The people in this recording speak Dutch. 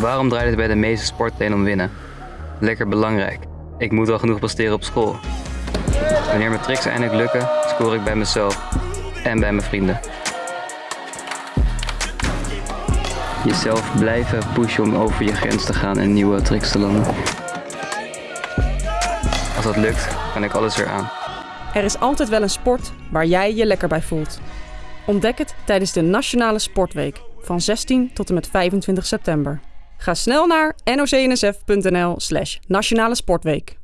Waarom draait het bij de meeste sportleden om winnen? Lekker belangrijk. Ik moet wel genoeg presteren op school. Wanneer mijn tricks eindelijk lukken, score ik bij mezelf en bij mijn vrienden. Jezelf blijven pushen om over je grens te gaan en nieuwe tricks te landen. Als dat lukt, kan ik alles weer aan. Er is altijd wel een sport waar jij je lekker bij voelt. Ontdek het tijdens de Nationale Sportweek van 16 tot en met 25 september. Ga snel naar nocnsf.nl slash nationale sportweek.